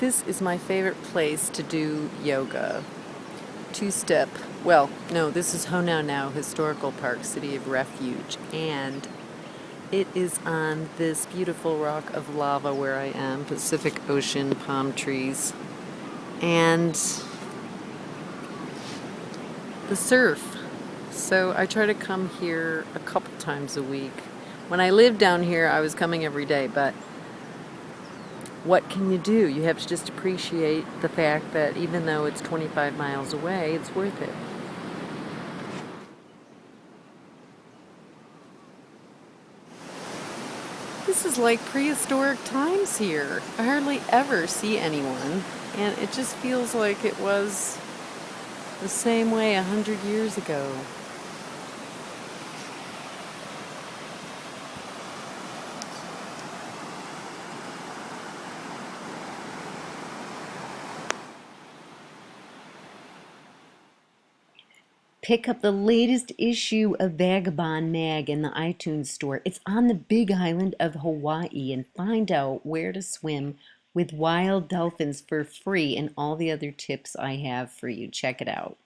This is my favorite place to do yoga. Two-step, well, no, this is Honaunau Historical Park, City of Refuge, and it is on this beautiful rock of lava where I am, Pacific Ocean, palm trees, and the surf. So I try to come here a couple times a week. When I lived down here, I was coming every day, but what can you do? You have to just appreciate the fact that even though it's 25 miles away, it's worth it. This is like prehistoric times here. I hardly ever see anyone, and it just feels like it was the same way a hundred years ago. Pick up the latest issue of Vagabond Mag in the iTunes store. It's on the big island of Hawaii and find out where to swim with wild dolphins for free and all the other tips I have for you. Check it out.